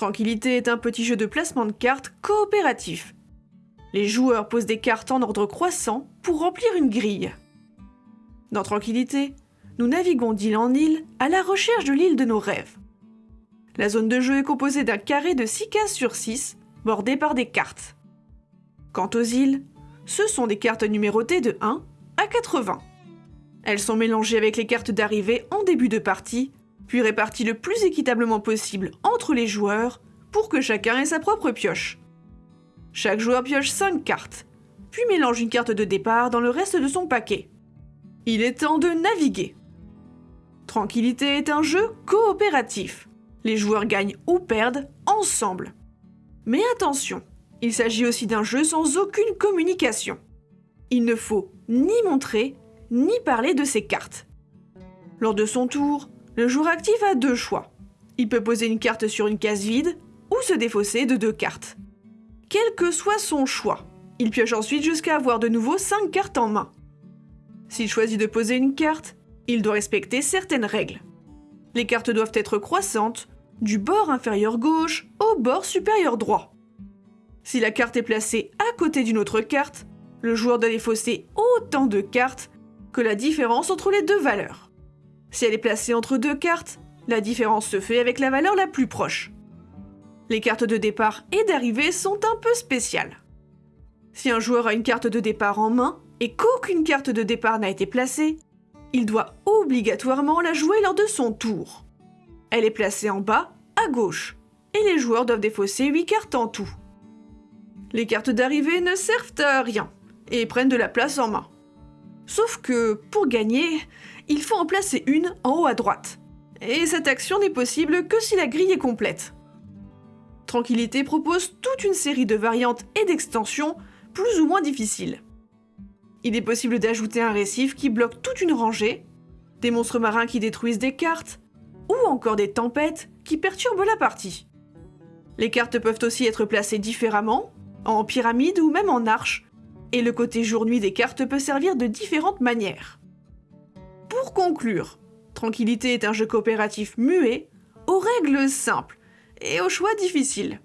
Tranquillité est un petit jeu de placement de cartes coopératif. Les joueurs posent des cartes en ordre croissant pour remplir une grille. Dans Tranquillité, nous naviguons d'île en île à la recherche de l'île de nos rêves. La zone de jeu est composée d'un carré de 6 cases sur 6, bordé par des cartes. Quant aux îles, ce sont des cartes numérotées de 1 à 80. Elles sont mélangées avec les cartes d'arrivée en début de partie, puis réparties le plus équitablement possible entre les joueurs pour que chacun ait sa propre pioche. Chaque joueur pioche 5 cartes, puis mélange une carte de départ dans le reste de son paquet. Il est temps de naviguer. Tranquillité est un jeu coopératif. Les joueurs gagnent ou perdent ensemble. Mais attention, il s'agit aussi d'un jeu sans aucune communication. Il ne faut ni montrer, ni parler de ses cartes. Lors de son tour, le joueur actif a deux choix. Il peut poser une carte sur une case vide ou se défausser de deux cartes. Quel que soit son choix, il pioche ensuite jusqu'à avoir de nouveau 5 cartes en main. S'il choisit de poser une carte, il doit respecter certaines règles. Les cartes doivent être croissantes, du bord inférieur gauche au bord supérieur droit. Si la carte est placée à côté d'une autre carte, le joueur doit défausser autant de cartes que la différence entre les deux valeurs. Si elle est placée entre deux cartes, la différence se fait avec la valeur la plus proche. Les cartes de départ et d'arrivée sont un peu spéciales. Si un joueur a une carte de départ en main et qu'aucune carte de départ n'a été placée, il doit obligatoirement la jouer lors de son tour. Elle est placée en bas, à gauche, et les joueurs doivent défausser 8 cartes en tout. Les cartes d'arrivée ne servent à rien et prennent de la place en main. Sauf que, pour gagner, il faut en placer une en haut à droite. Et cette action n'est possible que si la grille est complète. Tranquillité propose toute une série de variantes et d'extensions plus ou moins difficiles. Il est possible d'ajouter un récif qui bloque toute une rangée, des monstres marins qui détruisent des cartes, ou encore des tempêtes qui perturbent la partie. Les cartes peuvent aussi être placées différemment, en pyramide ou même en arche, et le côté jour-nuit des cartes peut servir de différentes manières. Pour conclure, Tranquillité est un jeu coopératif muet, aux règles simples et aux choix difficiles.